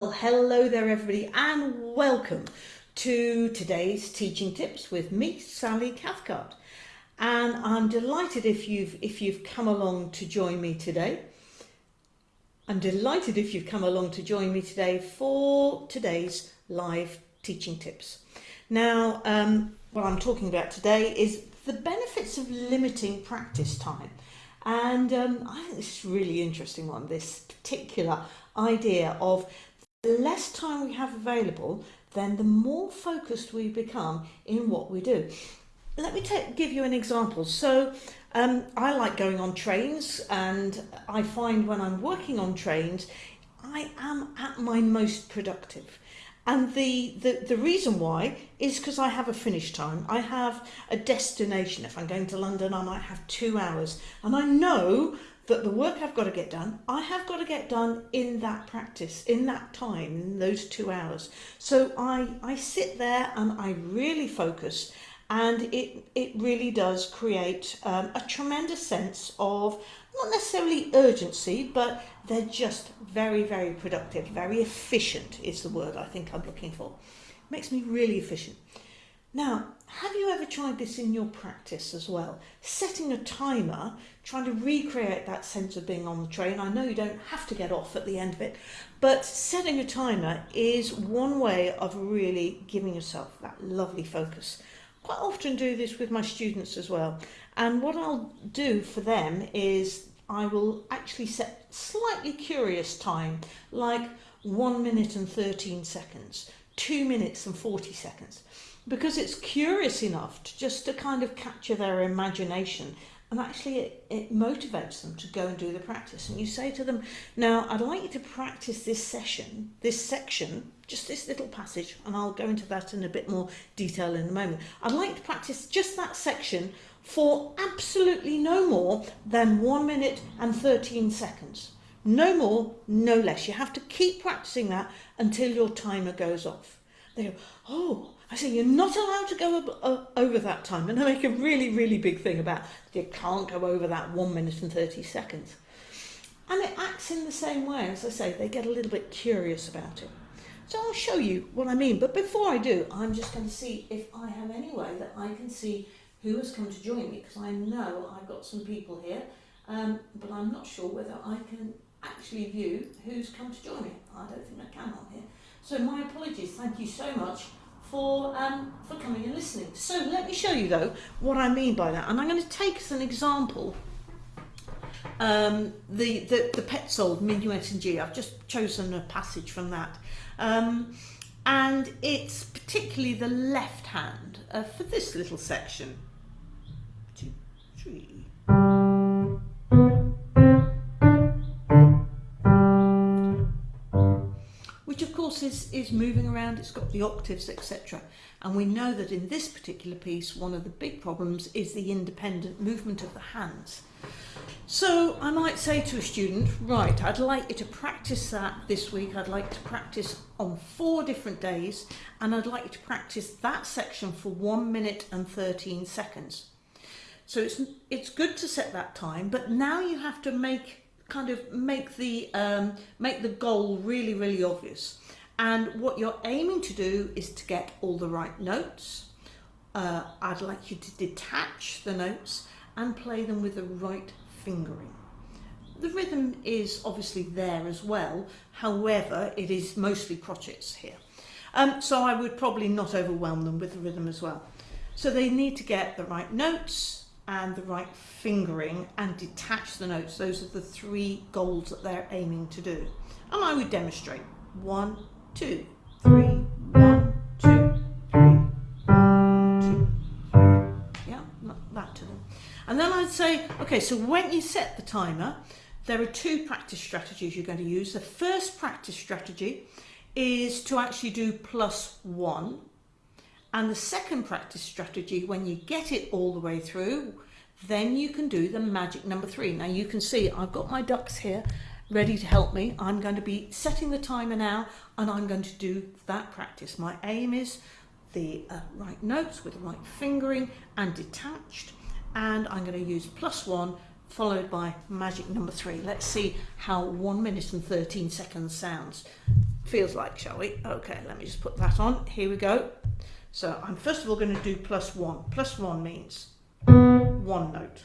Well, hello there everybody and welcome to today's teaching tips with me Sally Cathcart. And I'm delighted if you've if you've come along to join me today. I'm delighted if you've come along to join me today for today's live teaching tips. Now um, what I'm talking about today is the benefits of limiting practice time. And um, I think this is a really interesting one this particular idea of the less time we have available, then the more focused we become in what we do. Let me take, give you an example. So um, I like going on trains and I find when I'm working on trains, I am at my most productive. And the, the, the reason why is because I have a finish time. I have a destination. If I'm going to London, I might have two hours. And I know that the work I've got to get done, I have got to get done in that practice, in that time, in those two hours. So I, I sit there and I really focus and it, it really does create um, a tremendous sense of not necessarily urgency, but they're just very, very productive, very efficient is the word I think I'm looking for. It Makes me really efficient. Now, have you ever tried this in your practice as well? Setting a timer, trying to recreate that sense of being on the train. I know you don't have to get off at the end of it, but setting a timer is one way of really giving yourself that lovely focus. Quite often do this with my students as well. And what I'll do for them is I will actually set slightly curious time, like one minute and 13 seconds, two minutes and 40 seconds because it's curious enough to just to kind of capture their imagination and actually it, it motivates them to go and do the practice. And you say to them now I'd like you to practice this session this section just this little passage and I'll go into that in a bit more detail in a moment. I'd like to practice just that section for absolutely no more than one minute and 13 seconds. No more no less. You have to keep practicing that until your timer goes off they go oh I say you're not allowed to go over that time. And I make a really really big thing about you can't go over that 1 minute and 30 seconds. And it acts in the same way as I say they get a little bit curious about it. So I'll show you what I mean but before I do I'm just going to see if I have any way that I can see who has come to join me because I know I've got some people here um, but I'm not sure whether I can actually view who's come to join me I don't think I can on here so my apologies thank you so much for, um, for coming and listening. So let me show you though what I mean by that. And I'm going to take as an example um, the, the, the Petzold Minuet in G. I've just chosen a passage from that. Um, and it's particularly the left hand uh, for this little section. Two, three. Course is, is moving around, it's got the octaves, etc. And we know that in this particular piece, one of the big problems is the independent movement of the hands. So I might say to a student, right, I'd like you to practice that this week. I'd like to practice on four different days, and I'd like you to practice that section for one minute and 13 seconds. So it's, it's good to set that time, but now you have to make kind of make the um, make the goal really, really obvious. And what you're aiming to do is to get all the right notes. Uh, I'd like you to detach the notes and play them with the right fingering. The rhythm is obviously there as well, however, it is mostly crotchets here. Um, so I would probably not overwhelm them with the rhythm as well. So they need to get the right notes and the right fingering and detach the notes. Those are the three goals that they're aiming to do. And I would demonstrate. One, two, three, one, two, three, one, two. Yeah, that to them. And then I'd say, okay, so when you set the timer, there are two practice strategies you're going to use. The first practice strategy is to actually do plus one. And the second practice strategy, when you get it all the way through, then you can do the magic number three. Now you can see I've got my ducks here ready to help me. I'm going to be setting the timer now and I'm going to do that practice. My aim is the uh, right notes with the right fingering and detached and I'm going to use plus one followed by magic number three. Let's see how one minute and 13 seconds sounds. Feels like, shall we? Okay, let me just put that on. Here we go. So I'm first of all going to do plus one. Plus one means one note.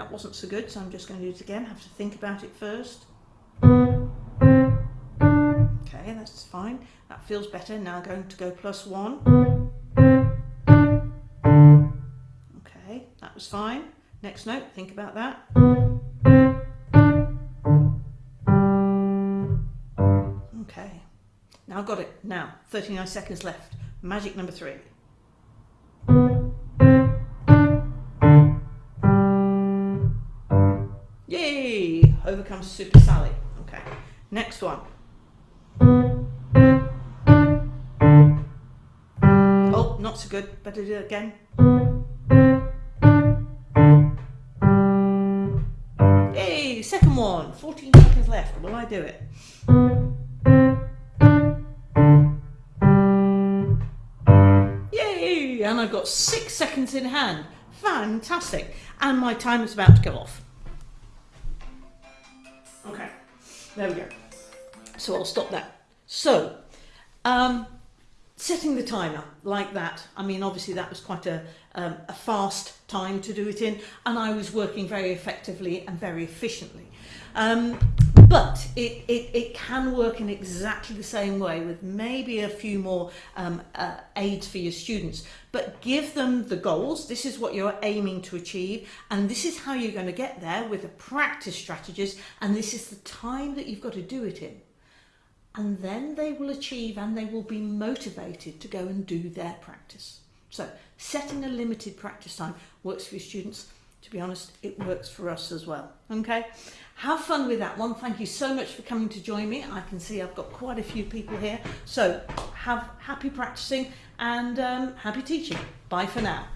That wasn't so good, so I'm just going to do it again. Have to think about it first. Okay, that's fine. That feels better. Now going to go plus one. Okay, that was fine. Next note, think about that. Okay, now I've got it. Now, 39 seconds left. Magic number three. Super Sally. Okay, next one. Oh, not so good. Better do it again. Yay! Second one. 14 seconds left. Will I do it? Yay! And I've got six seconds in hand. Fantastic. And my time is about to go off. There we go. So I'll stop that. So, um, setting the timer like that, I mean, obviously that was quite a, um, a fast time to do it in, and I was working very effectively and very efficiently. Um, but it, it, it can work in exactly the same way with maybe a few more um, uh, aids for your students. But give them the goals. This is what you're aiming to achieve. And this is how you're going to get there with the practice strategies. And this is the time that you've got to do it in. And then they will achieve and they will be motivated to go and do their practice. So setting a limited practice time works for your students to be honest, it works for us as well. Okay, have fun with that one. Thank you so much for coming to join me. I can see I've got quite a few people here. So have happy practicing and um, happy teaching. Bye for now.